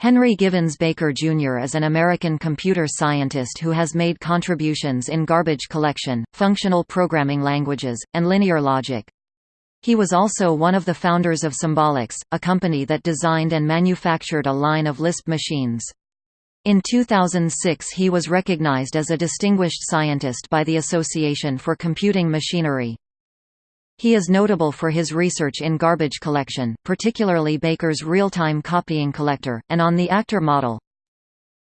Henry Givens Baker Jr. is an American computer scientist who has made contributions in garbage collection, functional programming languages, and linear logic. He was also one of the founders of Symbolics, a company that designed and manufactured a line of Lisp machines. In 2006 he was recognized as a distinguished scientist by the Association for Computing Machinery. He is notable for his research in garbage collection, particularly Baker's real-time copying collector, and on the actor model.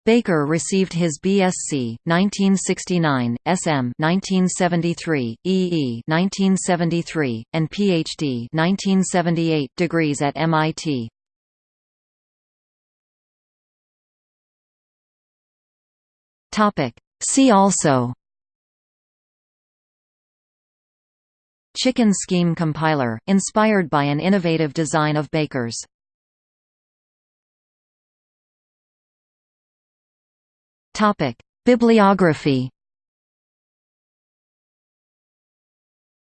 Baker received his BSc 1969, SM 1973, EE 1973, and PhD 1978 degrees at MIT. Topic See also Chicken Scheme Compiler, inspired by an innovative design of Baker's. Bibliography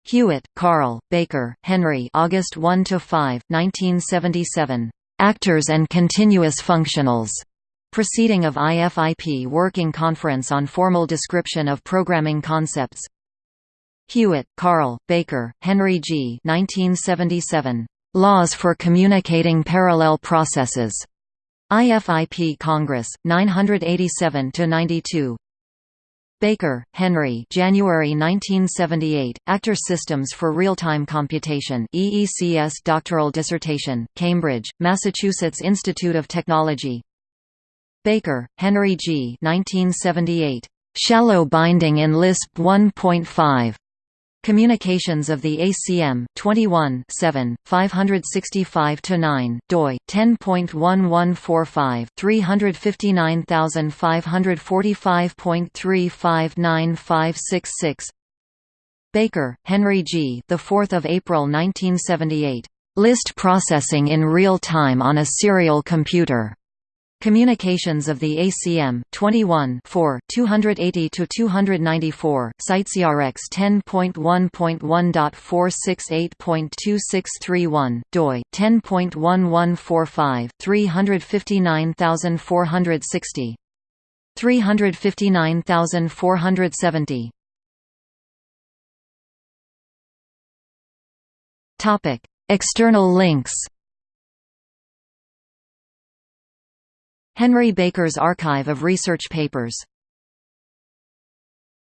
Hewitt, Carl, Baker, Henry August 1–5, 1977. Actors and Continuous Functionals. Proceeding of IFIP Working Conference on Formal Description of Programming Concepts Hewitt, Carl, Baker, Henry G. 1977. Laws for Communicating Parallel Processes. IFIP Congress, 987–92 Baker, Henry January 1978, Actor Systems for Real-Time Computation EECS doctoral dissertation, Cambridge, Massachusetts Institute of Technology Baker, Henry G. 1978. Shallow Binding in Lisp 1.5. Communications of the ACM 21 7 565 9 doi 10.1145 355545.359566 Baker, Henry G. The 4th of April 1978. List processing in real time on a serial computer. Communications of the ACM 21 4 280 to 294 CiteSeerX 10.1.1.468.2631 doi 10.1145 359460 359470 Topic External links Henry Baker's Archive of Research Papers